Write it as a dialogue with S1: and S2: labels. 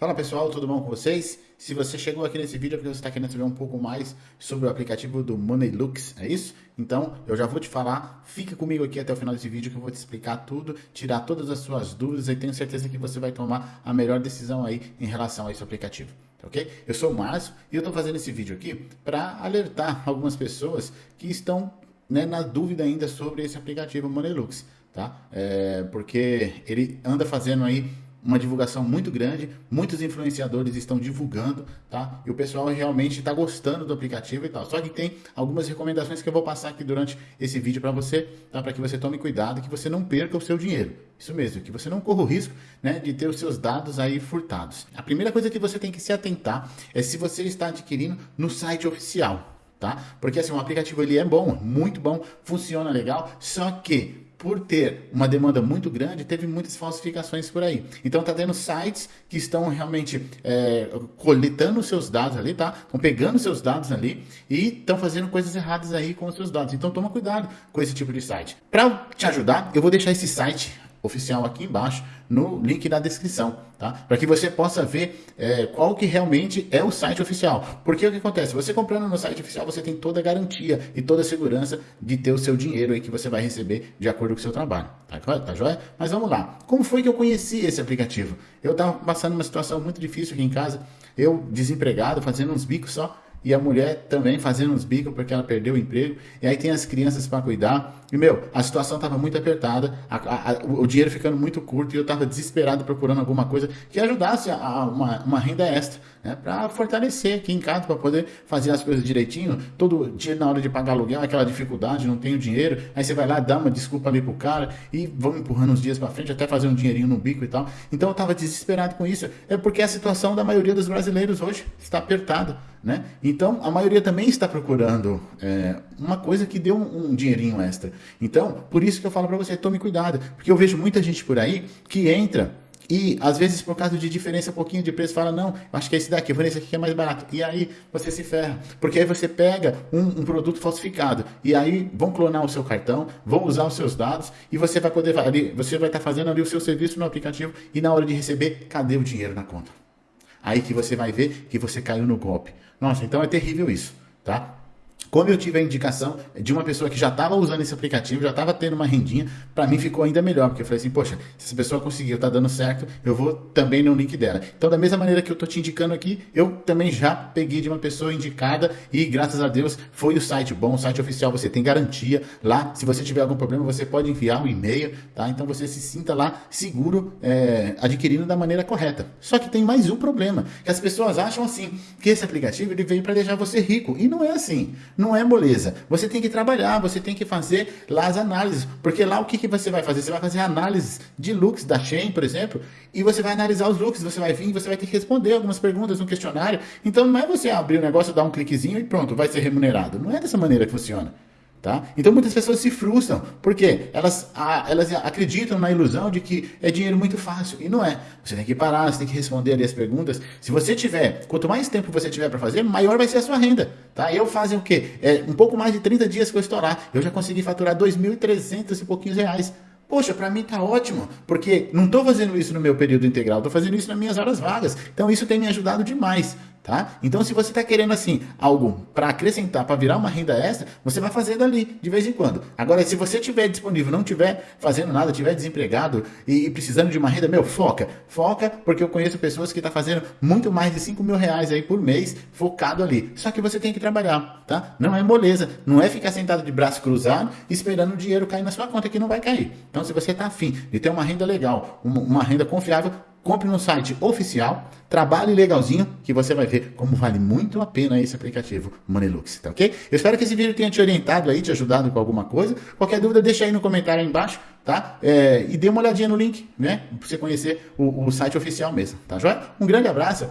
S1: Fala pessoal, tudo bom com vocês? Se você chegou aqui nesse vídeo é porque você está querendo saber um pouco mais sobre o aplicativo do Moneylux, é isso? Então, eu já vou te falar, fica comigo aqui até o final desse vídeo que eu vou te explicar tudo, tirar todas as suas dúvidas e tenho certeza que você vai tomar a melhor decisão aí em relação a esse aplicativo, tá ok? Eu sou o Márcio e eu estou fazendo esse vídeo aqui para alertar algumas pessoas que estão né, na dúvida ainda sobre esse aplicativo Moneylux, tá? É, porque ele anda fazendo aí uma divulgação muito grande, muitos influenciadores estão divulgando, tá? E o pessoal realmente está gostando do aplicativo e tal. Só que tem algumas recomendações que eu vou passar aqui durante esse vídeo para você, tá? Para que você tome cuidado, que você não perca o seu dinheiro. Isso mesmo, que você não corra o risco, né, de ter os seus dados aí furtados. A primeira coisa que você tem que se atentar é se você está adquirindo no site oficial, tá? Porque assim, o aplicativo ele é bom, muito bom, funciona legal, só que por ter uma demanda muito grande, teve muitas falsificações por aí. Então tá tendo sites que estão realmente é, coletando seus dados ali, tá? Estão pegando seus dados ali e estão fazendo coisas erradas aí com os seus dados. Então toma cuidado com esse tipo de site. Para te ajudar, eu vou deixar esse site oficial aqui embaixo no link da descrição, tá? Para que você possa ver é, qual que realmente é o site oficial. Porque o que acontece? Você comprando no site oficial, você tem toda a garantia e toda a segurança de ter o seu dinheiro aí que você vai receber de acordo com o seu trabalho. Tá, tá joia? Mas vamos lá. Como foi que eu conheci esse aplicativo? Eu estava passando uma situação muito difícil aqui em casa, eu desempregado, fazendo uns bicos só, e a mulher também fazendo uns bicos porque ela perdeu o emprego, e aí tem as crianças para cuidar. E, meu, a situação estava muito apertada, a, a, a, o dinheiro ficando muito curto, e eu estava desesperado procurando alguma coisa que ajudasse a, uma, uma renda extra, né, para fortalecer aqui em casa, para poder fazer as coisas direitinho. Todo dia na hora de pagar aluguel, aquela dificuldade, não tenho dinheiro, aí você vai lá, dá uma desculpa ali pro cara, e vão empurrando os dias para frente, até fazer um dinheirinho no bico e tal. Então eu estava desesperado com isso, é porque a situação da maioria dos brasileiros hoje está apertada. Né? Então, a maioria também está procurando é, uma coisa que dê um, um, dinheirinho extra. Então, por isso que eu falo para você, tome cuidado, porque eu vejo muita gente por aí que entra e, às vezes, por causa de diferença um pouquinho de preço, fala, não, acho que é esse daqui, vou nesse aqui que é mais barato. E aí, você se ferra, porque aí você pega um, um produto falsificado, e aí vão clonar o seu cartão, vão usar os seus dados, e você vai poder, ali, você vai estar fazendo ali o seu serviço no aplicativo, e na hora de receber, cadê o dinheiro na conta? Aí que você vai ver que você caiu no golpe. Nossa, então é terrível isso, tá? Como eu tive a indicação de uma pessoa que já estava usando esse aplicativo, já estava tendo uma rendinha, para mim ficou ainda melhor, porque eu falei assim, poxa, se essa pessoa conseguiu, tá dando certo, eu vou também no link dela. Então, da mesma maneira que eu tô te indicando aqui, eu também já peguei de uma pessoa indicada e, graças a Deus, foi o site bom, o site oficial, você tem garantia lá, se você tiver algum problema, você pode enviar um e-mail, tá? Então, você se sinta lá seguro, é, adquirindo da maneira correta. Só que tem mais um problema, que as pessoas acham assim, que esse aplicativo ele veio para deixar você rico, e não é assim não é moleza. Você tem que trabalhar, você tem que fazer lá as análises. Porque lá o que, que você vai fazer? Você vai fazer análises de looks da Shein, por exemplo, e você vai analisar os looks, você vai vir, você vai ter que responder algumas perguntas no questionário. Então não é você abrir o negócio, dar um cliquezinho e pronto, vai ser remunerado. Não é dessa maneira que funciona. Tá? Então muitas pessoas se frustram, porque elas, a, elas acreditam na ilusão de que é dinheiro muito fácil, e não é. Você tem que parar, você tem que responder ali as perguntas. Se você tiver, quanto mais tempo você tiver para fazer, maior vai ser a sua renda. Tá? Eu fazem o quê? É, um pouco mais de 30 dias que eu estou lá, eu já consegui faturar 2.300 e pouquinhos reais. Poxa, para mim tá ótimo, porque não estou fazendo isso no meu período integral, estou fazendo isso nas minhas horas vagas. Então isso tem me ajudado demais. Tá? Então, se você está querendo assim algo para acrescentar, para virar uma renda extra, você vai fazer dali de vez em quando. Agora, se você tiver disponível, não tiver fazendo nada, tiver desempregado e, e precisando de uma renda, meu, foca, foca, porque eu conheço pessoas que estão tá fazendo muito mais de 5 mil reais aí por mês focado ali. Só que você tem que trabalhar, tá? Não é moleza, não é ficar sentado de braço cruzado esperando o dinheiro cair na sua conta que não vai cair. Então, se você está afim de ter uma renda legal, uma, uma renda confiável, compre no site oficial, trabalhe legalzinho, que você vai ver como vale muito a pena esse aplicativo Moneylux, tá ok? Eu espero que esse vídeo tenha te orientado aí, te ajudado com alguma coisa. Qualquer dúvida, deixa aí no comentário aí embaixo, tá? É, e dê uma olhadinha no link, né? Pra você conhecer o, o site oficial mesmo, tá joia? Um grande abraço.